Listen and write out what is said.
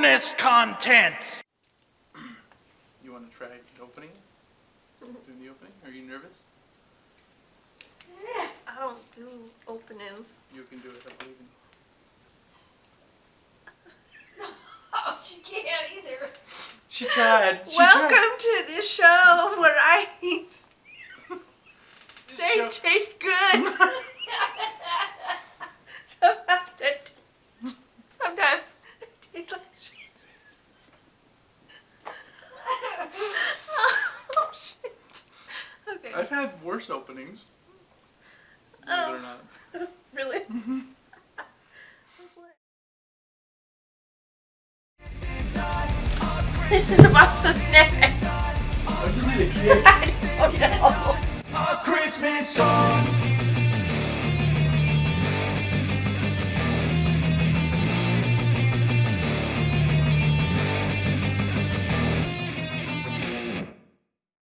bonus content. You want to try opening? Doing the opening? Are you nervous? I don't do openings. You can do it. I believe in you. Oh, she can't either. She tried. She Welcome to the show where I eat. They Show- taste good. I've had worse openings. Believe it or Oh. not. Really? Mm-hmm. this is a box of snacks. Oh, you need a cake. I don't know. A Christmas song.